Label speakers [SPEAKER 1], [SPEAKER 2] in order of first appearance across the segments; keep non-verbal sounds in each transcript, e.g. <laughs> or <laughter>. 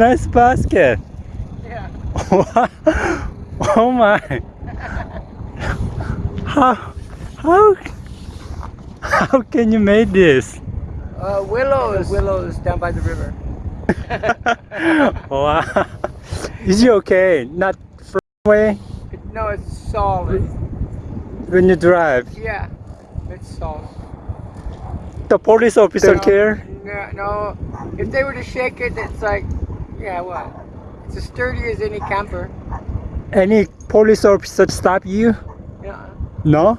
[SPEAKER 1] nice basket.
[SPEAKER 2] Yeah. <laughs>
[SPEAKER 1] oh my. How how how can you make this?
[SPEAKER 2] Uh, willows. willows down by the river. <laughs>
[SPEAKER 1] wow. Is it okay? Not far away
[SPEAKER 2] no, it's solid.
[SPEAKER 1] when you drive.
[SPEAKER 2] Yeah, it's solid.
[SPEAKER 1] The police officer
[SPEAKER 2] No,
[SPEAKER 1] care?
[SPEAKER 2] No, no, if they were to shake it, it's like, yeah, well, it's as sturdy as any camper.
[SPEAKER 1] Any police officer stop you?
[SPEAKER 2] Yeah.
[SPEAKER 1] No?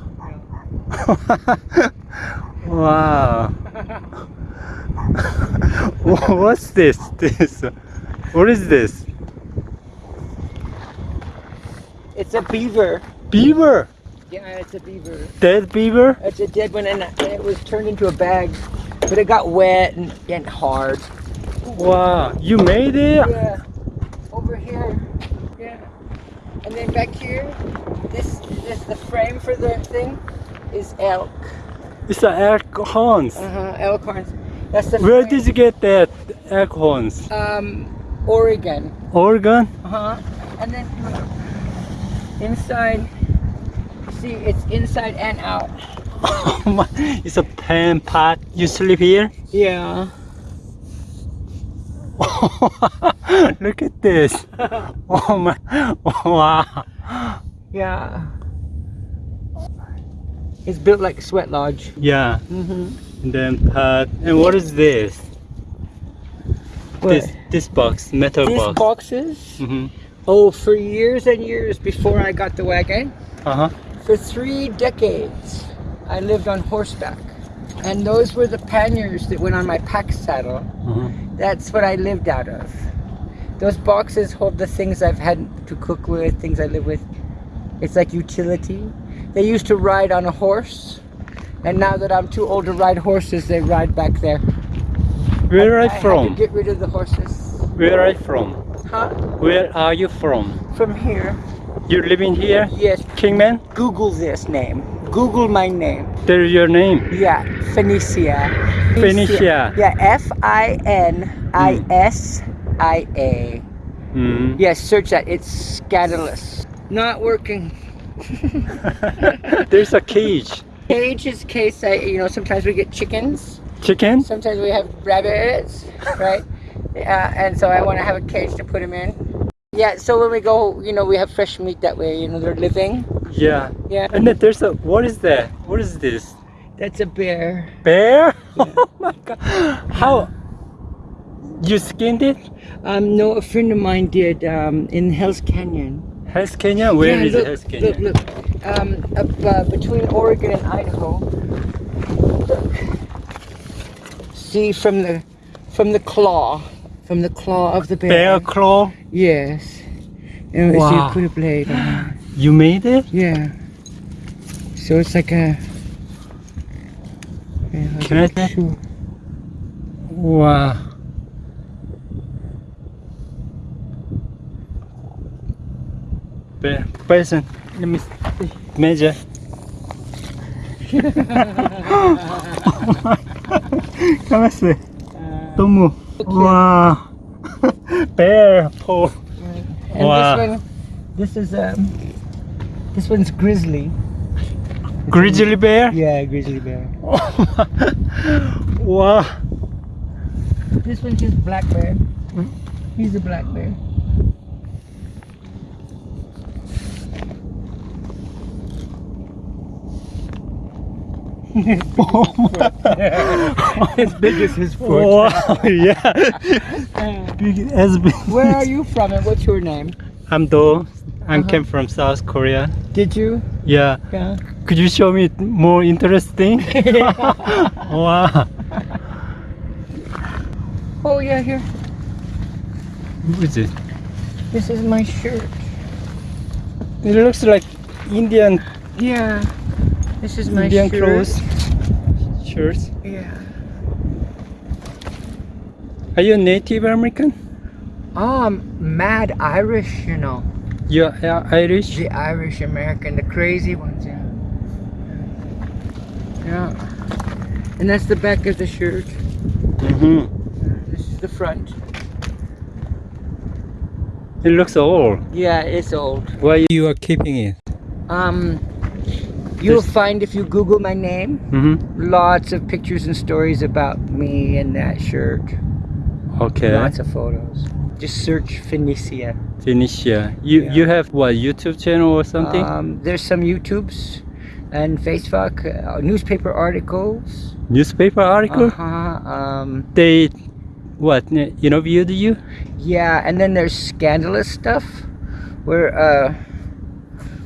[SPEAKER 1] <laughs> wow. <laughs> <laughs> What's this? <laughs> This. What is this?
[SPEAKER 2] It's a beaver.
[SPEAKER 1] Beaver.
[SPEAKER 2] Yeah, it's a beaver.
[SPEAKER 1] Dead beaver?
[SPEAKER 2] It's a dead one, and it was turned into a bag, but it got wet and, and hard.
[SPEAKER 1] Wow. You made it?
[SPEAKER 2] Yeah. Over here. Yeah. And then back here, this this the frame for the thing is elk.
[SPEAKER 1] It's an elk horns.
[SPEAKER 2] Uh huh. Elk horns. That's the.
[SPEAKER 1] Where did you get that elk horns?
[SPEAKER 2] Um, Oregon.
[SPEAKER 1] Oregon?
[SPEAKER 2] Uh huh. And then inside. See, it's inside and out.
[SPEAKER 1] Oh <laughs> my, it's a pan pot. You sleep here?
[SPEAKER 2] Yeah. <laughs>
[SPEAKER 1] Look at this. <laughs> Oh my. Wow.
[SPEAKER 2] Yeah. It's built like a sweat lodge.
[SPEAKER 1] Yeah.
[SPEAKER 2] Mm-hmm.
[SPEAKER 1] And then pot. And what is this? This this box, metal
[SPEAKER 2] These
[SPEAKER 1] box.
[SPEAKER 2] boxes.
[SPEAKER 1] Mm-hmm.
[SPEAKER 2] Oh, for years and years before I got the wagon,
[SPEAKER 1] Uh huh.
[SPEAKER 2] for three decades, I lived on horseback. And those were the panniers that went on my pack saddle.
[SPEAKER 1] Uh-huh.
[SPEAKER 2] That's what I lived out of. Those boxes hold the things I've had to cook with, things I live with. It's like utility. They used to ride on a horse. And now that I'm too old to ride horses, they ride back there.
[SPEAKER 1] Where are
[SPEAKER 2] I
[SPEAKER 1] you
[SPEAKER 2] had
[SPEAKER 1] from?
[SPEAKER 2] to get rid of the horses.
[SPEAKER 1] Where are you from?
[SPEAKER 2] Huh?
[SPEAKER 1] Where are you from?
[SPEAKER 2] From here.
[SPEAKER 1] You're living here?
[SPEAKER 2] Yes.
[SPEAKER 1] Kingman?
[SPEAKER 2] Google this name. Google my name.
[SPEAKER 1] There's your name.
[SPEAKER 2] Yeah, Finisia.
[SPEAKER 1] Finisia.
[SPEAKER 2] Yeah, F I N I S I A.
[SPEAKER 1] Mm.
[SPEAKER 2] Yes, search that. It's scandalous. Not working. <laughs>
[SPEAKER 1] There's a cage.
[SPEAKER 2] Cage is case I, you know, sometimes we get chickens.
[SPEAKER 1] Chicken?
[SPEAKER 2] Sometimes we have rabbits, right? Yeah, and so I want to have a cage to put them in. Yeah, so when we go, you know, we have fresh meat that way. You know, they're living.
[SPEAKER 1] Yeah.
[SPEAKER 2] Yeah.
[SPEAKER 1] And then there's a what is that? What is this?
[SPEAKER 2] That's a bear.
[SPEAKER 1] Bear? <laughs> Oh my god. How you skinned it?
[SPEAKER 2] Um, no, a friend of mine did um, in Hell's Canyon.
[SPEAKER 1] Hell's Canyon? Where
[SPEAKER 2] yeah,
[SPEAKER 1] is
[SPEAKER 2] look?
[SPEAKER 1] Hell's Canyon?
[SPEAKER 2] Look, look. Um, up, uh, between Oregon and Idaho. See from the from the claw, from the claw of the bear.
[SPEAKER 1] Bear claw?
[SPEAKER 2] Yes. And so
[SPEAKER 1] Wow.
[SPEAKER 2] you put a blade on. <gasps>
[SPEAKER 1] You made it?
[SPEAKER 2] Yeah. So it's like a. Yeah,
[SPEAKER 1] Can I take-. Wow. Bear. Person. Let me see. measure. Come on, see. 너무. Wow. Bear paw.
[SPEAKER 2] and
[SPEAKER 1] Wow.
[SPEAKER 2] this one, this is um, this one's grizzly.
[SPEAKER 1] Grizzly bear?
[SPEAKER 2] Yeah, grizzly bear. <laughs>
[SPEAKER 1] wow.
[SPEAKER 2] This one's just black bear. He's a black bear. As big as his foot.
[SPEAKER 1] Wow, yeah. Big as big.
[SPEAKER 2] Where are you from and what's your name?
[SPEAKER 1] I'm Do. I
[SPEAKER 2] Uh-huh.
[SPEAKER 1] came from South Korea.
[SPEAKER 2] Did you?
[SPEAKER 1] Yeah.
[SPEAKER 2] Yeah.
[SPEAKER 1] Could you show me more interesting? <laughs> wow.
[SPEAKER 2] Oh yeah, here.
[SPEAKER 1] What is it?
[SPEAKER 2] This is my shirt.
[SPEAKER 1] It looks like Indian
[SPEAKER 2] Yeah. This is my
[SPEAKER 1] Indian
[SPEAKER 2] shirt.
[SPEAKER 1] clothes. Shirts.
[SPEAKER 2] Yeah.
[SPEAKER 1] Are you a Native American?
[SPEAKER 2] I'm mad Irish, you know.
[SPEAKER 1] You're uh, Irish?
[SPEAKER 2] The Irish American, the crazy ones, yeah. Yeah. And that's the back of the shirt.
[SPEAKER 1] Mm-hmm.
[SPEAKER 2] This is the front.
[SPEAKER 1] It looks old.
[SPEAKER 2] Yeah, it's old.
[SPEAKER 1] Why you are keeping it?
[SPEAKER 2] Um, you'll
[SPEAKER 1] There's-
[SPEAKER 2] find if you Google my name,
[SPEAKER 1] Mm-hmm.
[SPEAKER 2] lots of pictures and stories about me and that shirt.
[SPEAKER 1] Okay.
[SPEAKER 2] Lots of photos. Just search Finisia.
[SPEAKER 1] Finisia. You
[SPEAKER 2] Yeah.
[SPEAKER 1] you have what YouTube channel or something?
[SPEAKER 2] Um, there's some YouTubes and Facebook, uh, newspaper articles.
[SPEAKER 1] Newspaper article?
[SPEAKER 2] Uh-huh. Um,
[SPEAKER 1] They what interviewed you?
[SPEAKER 2] yeah, and then there's scandalous stuff where uh,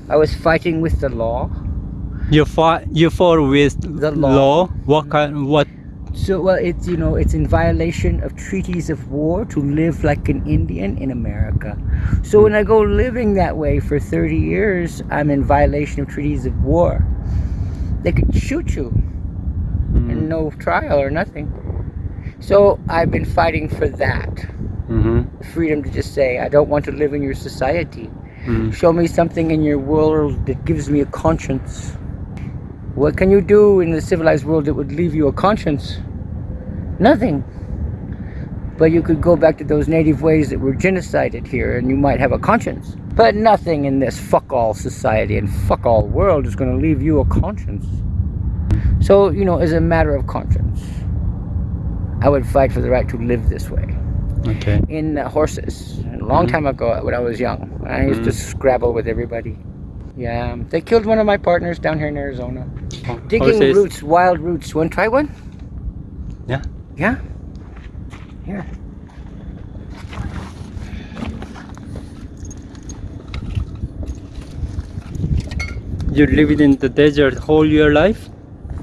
[SPEAKER 2] I was fighting with the law.
[SPEAKER 1] You fought you fought with
[SPEAKER 2] The law.
[SPEAKER 1] What kind what
[SPEAKER 2] So, well, it's you know, it's in violation of treaties of war to live like an Indian in America. So when I go living that way for 30 years, I'm in violation of treaties of war. They could shoot you and
[SPEAKER 1] mm,
[SPEAKER 2] no trial or nothing. So I've been fighting for that
[SPEAKER 1] mm-hmm.
[SPEAKER 2] freedom to just say, I don't want to live in your society.
[SPEAKER 1] mm.
[SPEAKER 2] Show me something in your world that gives me a conscience. What can you do in the civilized world that would leave you a conscience? Nothing. But you could go back to those native ways that were genocided here and you might have a conscience. But nothing in this fuck all society and fuck all world is going to leave you a conscience. So, you know, as a matter of conscience, I would fight for the right to live this way
[SPEAKER 1] Okay.
[SPEAKER 2] in uh, horses a long
[SPEAKER 1] Mhm.
[SPEAKER 2] time ago when I was young. I used to
[SPEAKER 1] Mhm.
[SPEAKER 2] scrabble with everybody. Yeah, um, they killed one of my partners down here in Arizona. Oh, Digging
[SPEAKER 1] Horses.
[SPEAKER 2] roots, wild roots. Want to try one?
[SPEAKER 1] Yeah.
[SPEAKER 2] Yeah? Here.
[SPEAKER 1] You lived in the desert whole your life?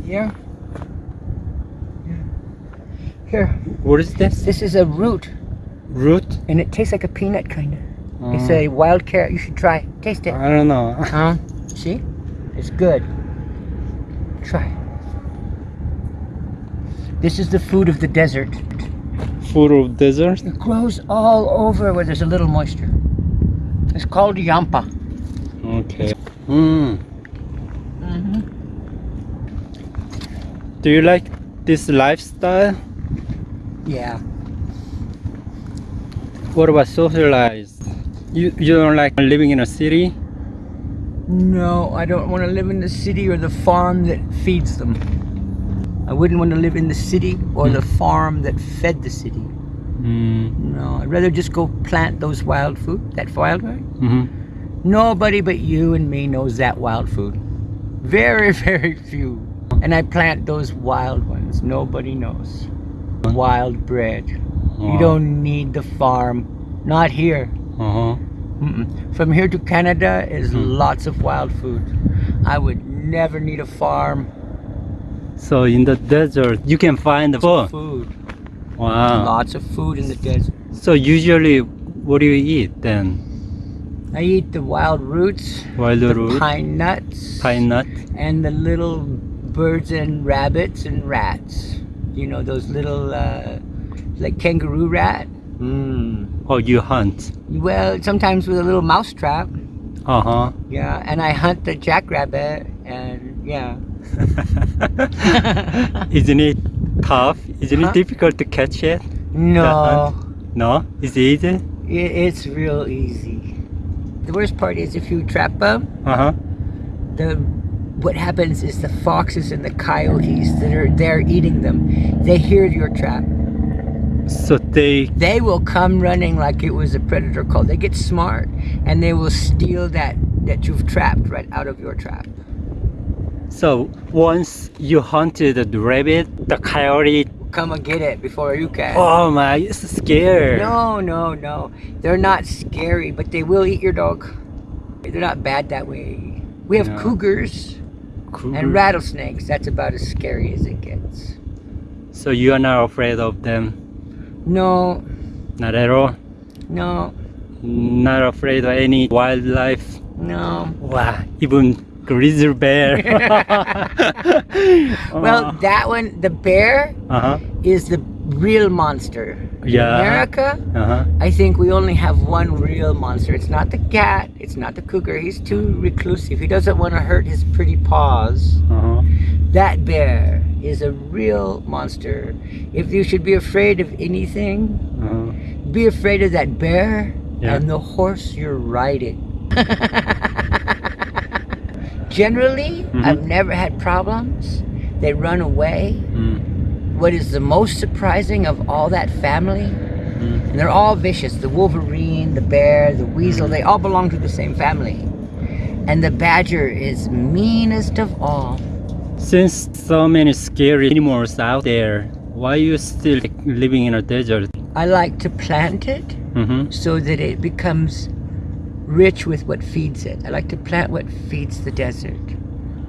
[SPEAKER 2] Yeah. Here.
[SPEAKER 1] What is this?
[SPEAKER 2] This is a root,
[SPEAKER 1] Root?
[SPEAKER 2] and it tastes like a peanut, kind of. It's a wild carrot. You should try. Taste it.
[SPEAKER 1] I don't know. <laughs>
[SPEAKER 2] Huh? See? It's good. Try. This is the food of the desert.
[SPEAKER 1] Full of desert?
[SPEAKER 2] It grows all over where there's a little moisture. It's called yampa.
[SPEAKER 1] Okay. Mm.
[SPEAKER 2] Mm-hmm.
[SPEAKER 1] Do you like this lifestyle?
[SPEAKER 2] Yeah.
[SPEAKER 1] What about socialized? You you don't like living in a city?
[SPEAKER 2] No, I don't want to live in the city or the farm that feeds them. I wouldn't want to live in the city or
[SPEAKER 1] Hmm.
[SPEAKER 2] the farm that fed the city.
[SPEAKER 1] Mm.
[SPEAKER 2] No, I'd rather just go plant those wild food, that wild food.
[SPEAKER 1] hmm
[SPEAKER 2] Nobody but you and me knows that wild food. Very, <laughs> very few. And I plant those wild ones. Nobody knows. Wild bread. You don't need the farm. Not here.
[SPEAKER 1] Uh-huh.
[SPEAKER 2] Mm-mm. From here to Canada is
[SPEAKER 1] Mm.
[SPEAKER 2] lots of wild food. I would never need a farm.
[SPEAKER 1] So in the desert you can find the food.
[SPEAKER 2] Food.
[SPEAKER 1] Wow.
[SPEAKER 2] Lots of food in the desert.
[SPEAKER 1] So usually what do you eat then?
[SPEAKER 2] I eat the wild roots,
[SPEAKER 1] Wild
[SPEAKER 2] the
[SPEAKER 1] root,
[SPEAKER 2] pine nuts,
[SPEAKER 1] pine nut.
[SPEAKER 2] and the little birds and rabbits and rats. You know those little uh, like kangaroo rat. Mm.
[SPEAKER 1] Oh, you hunt.
[SPEAKER 2] Well, sometimes with a little mouse trap.
[SPEAKER 1] Uh-huh.
[SPEAKER 2] Yeah, and I hunt the jackrabbit, and yeah. <laughs>
[SPEAKER 1] Isn't it tough? Isn't
[SPEAKER 2] Huh?
[SPEAKER 1] it difficult to catch it?
[SPEAKER 2] No,
[SPEAKER 1] No? Is it easy?
[SPEAKER 2] it, it's real easy. The worst part is if you trap them,
[SPEAKER 1] Uh-huh.
[SPEAKER 2] the what happens is the foxes and the coyotes that are there eating them, they hear your trap.
[SPEAKER 1] So they
[SPEAKER 2] They will come running like it was a predator call. They get smart and they will steal that that you've trapped right out of your trap.
[SPEAKER 1] so once you hunted the rabbit, the coyote
[SPEAKER 2] Come and get it before you can.
[SPEAKER 1] oh my it's scared.
[SPEAKER 2] No, no, no. They're not scary, but they will eat your dog. They're not bad that way. We have
[SPEAKER 1] No.
[SPEAKER 2] cougars
[SPEAKER 1] Cougar.
[SPEAKER 2] and rattlesnakes. That's about as scary as it gets.
[SPEAKER 1] So you are not afraid of them?
[SPEAKER 2] No,
[SPEAKER 1] Not at all?
[SPEAKER 2] no,
[SPEAKER 1] Not afraid of any wildlife?
[SPEAKER 2] no.
[SPEAKER 1] Wow, even grizzly bear. <laughs>
[SPEAKER 2] Well, that one, the bear
[SPEAKER 1] uh-huh.
[SPEAKER 2] is the real monster. In
[SPEAKER 1] Yeah.
[SPEAKER 2] America,
[SPEAKER 1] Uh-huh.
[SPEAKER 2] I think we only have one real monster. It's not the cat, it's not the cougar. He's too reclusive. He doesn't want to hurt his pretty paws.
[SPEAKER 1] Uh-huh.
[SPEAKER 2] That bear is a real monster. If you should be afraid of anything,
[SPEAKER 1] Uh-huh.
[SPEAKER 2] be afraid of that bear
[SPEAKER 1] Yeah.
[SPEAKER 2] and the horse you're riding. Generally,
[SPEAKER 1] Mhm.
[SPEAKER 2] I've never had problems. They run away.
[SPEAKER 1] Mm.
[SPEAKER 2] What is the most surprising of all that family?
[SPEAKER 1] Mm.
[SPEAKER 2] And they're all vicious. The wolverine, the bear, the weasel, they all belong to the same family. And the badger is meanest of all.
[SPEAKER 1] Since so many scary animals out there, why you still living in a desert?
[SPEAKER 2] I like to plant it
[SPEAKER 1] Mm-hmm.
[SPEAKER 2] so that it becomes rich with what feeds it. I like to plant what feeds the desert.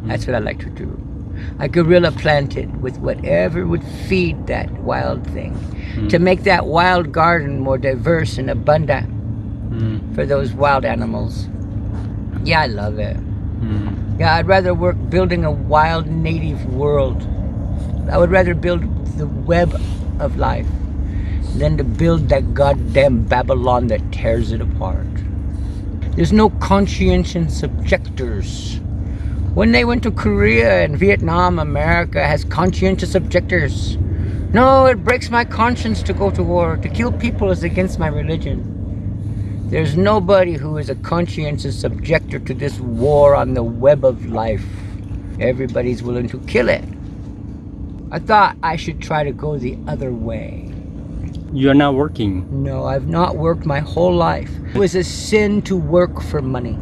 [SPEAKER 2] That's what I like to do. I guerrilla plant it with whatever would feed that wild thing to make that wild garden more diverse and abundant
[SPEAKER 1] Mm.
[SPEAKER 2] for those wild animals. Yeah, I love it. Yeah, I'd rather work building a wild native world. I would rather build the web of life than to build that goddamn Babylon that tears it apart. There's no conscientious objectors. When they went to Korea and Vietnam, America has conscientious objectors. No, it breaks my conscience to go to war. To kill people is against my religion. There's nobody who is a conscientious objector to this war on the web of life. Everybody's willing to kill it. I thought I should try to go the other way.
[SPEAKER 1] You're not working.
[SPEAKER 2] No, I've not worked my whole life. It was a sin to work for money.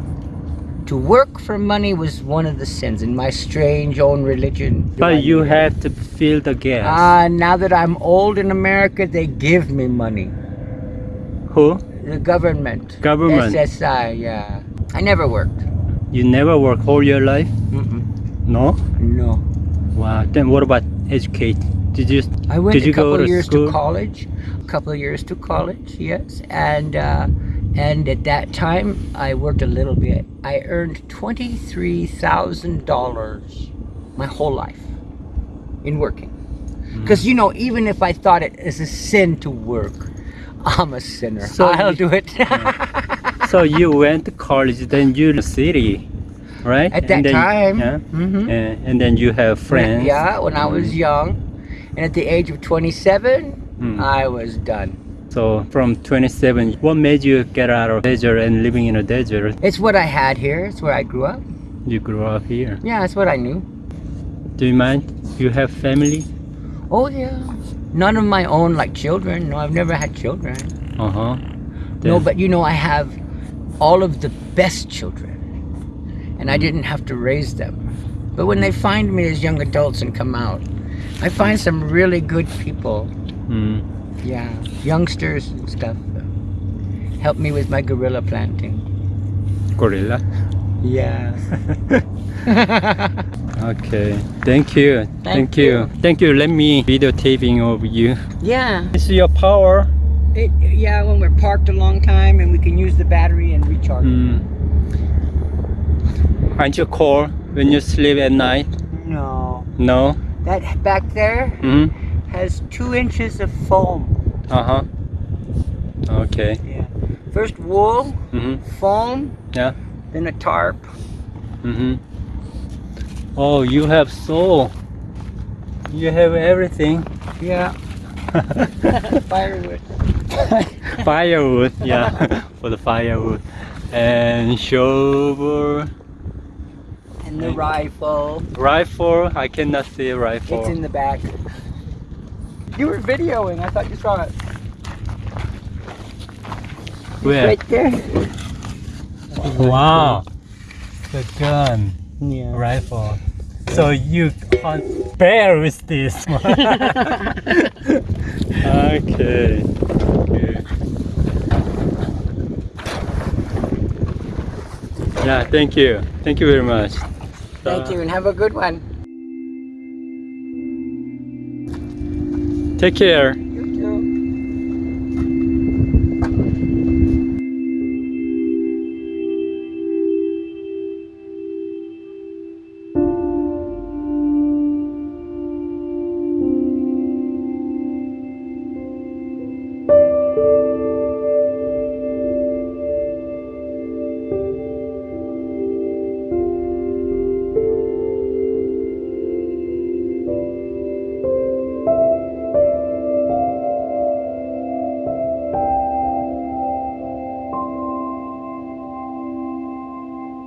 [SPEAKER 2] To work for money was one of the sins in my strange own religion.
[SPEAKER 1] But you have to fill the gas.
[SPEAKER 2] Ah, now that I'm old in America, they give me money.
[SPEAKER 1] Who?
[SPEAKER 2] The government.
[SPEAKER 1] Government.
[SPEAKER 2] SSI, yeah. I never worked.
[SPEAKER 1] You never work all your life?
[SPEAKER 2] Mm-mm.
[SPEAKER 1] No?
[SPEAKER 2] No.
[SPEAKER 1] Wow. Then what about educate? Did you?
[SPEAKER 2] I went
[SPEAKER 1] Did
[SPEAKER 2] a
[SPEAKER 1] you
[SPEAKER 2] couple
[SPEAKER 1] go to
[SPEAKER 2] of years
[SPEAKER 1] school?
[SPEAKER 2] to college. A couple of years to college, yes. And uh, and at that time, I worked a little bit. I earned twenty three thousand dollars my whole life in working.
[SPEAKER 1] Mm-hmm.
[SPEAKER 2] Because you know, even if I thought it is a sin to work, I'm a sinner.
[SPEAKER 1] So
[SPEAKER 2] I'll
[SPEAKER 1] you-
[SPEAKER 2] do it. <laughs>
[SPEAKER 1] So you went to college, then you the city, right?
[SPEAKER 2] At that
[SPEAKER 1] And then-
[SPEAKER 2] time,
[SPEAKER 1] Yeah.
[SPEAKER 2] mhm.
[SPEAKER 1] And, and then you have friends.
[SPEAKER 2] Yeah, when I was young, and at the age of twenty seven,
[SPEAKER 1] Mm.
[SPEAKER 2] I was done.
[SPEAKER 1] So from 27, what made you get out of desert and living in a desert?
[SPEAKER 2] It's what I had here. It's where I grew up.
[SPEAKER 1] You grew up here.
[SPEAKER 2] Yeah, it's what I knew.
[SPEAKER 1] Do you mind? You have family?
[SPEAKER 2] Oh yeah. None of my own like children. No, I've never had children.
[SPEAKER 1] Uh huh.
[SPEAKER 2] No, but you know I have all of the best children. And I didn't have to raise them. But when they find me as young adults and come out, I find some really good people.
[SPEAKER 1] Mm.
[SPEAKER 2] Yeah, youngsters and stuff. Help me with my guerrilla planting.
[SPEAKER 1] Guerrilla.
[SPEAKER 2] Yeah. <laughs>
[SPEAKER 1] Okay. Thank you. Thank, you.
[SPEAKER 2] you.
[SPEAKER 1] Thank you. Let me videotaping of you.
[SPEAKER 2] yeah.
[SPEAKER 1] This is your power.
[SPEAKER 2] It, yeah, when we're parked a long time and we can use the battery and recharge.
[SPEAKER 1] Mm. Aren't you cold when you sleep at night?
[SPEAKER 2] No.
[SPEAKER 1] No.
[SPEAKER 2] That back there
[SPEAKER 1] Mm.
[SPEAKER 2] has two inches of foam.
[SPEAKER 1] Uh huh. Okay.
[SPEAKER 2] Yeah. First wool,
[SPEAKER 1] Mm-hmm.
[SPEAKER 2] foam,
[SPEAKER 1] Yeah.
[SPEAKER 2] Then a tarp.
[SPEAKER 1] Mm-hmm. Oh, you have soul. You have everything.
[SPEAKER 2] Yeah. <laughs> Firewood. <laughs>
[SPEAKER 1] firewood, yeah, <laughs> for the firewood, and shovel,
[SPEAKER 2] And the rifle.
[SPEAKER 1] rifle. I cannot see a rifle.
[SPEAKER 2] It's in the back. You were videoing. I thought you saw it.
[SPEAKER 1] Where?
[SPEAKER 2] Right there. <laughs>
[SPEAKER 1] Wow, the gun,
[SPEAKER 2] Yeah.
[SPEAKER 1] rifle. So you hunt bear with this <laughs> one. okay. Yeah, thank you. Thank you very much.
[SPEAKER 2] Thank you and have a good one.
[SPEAKER 1] Take care.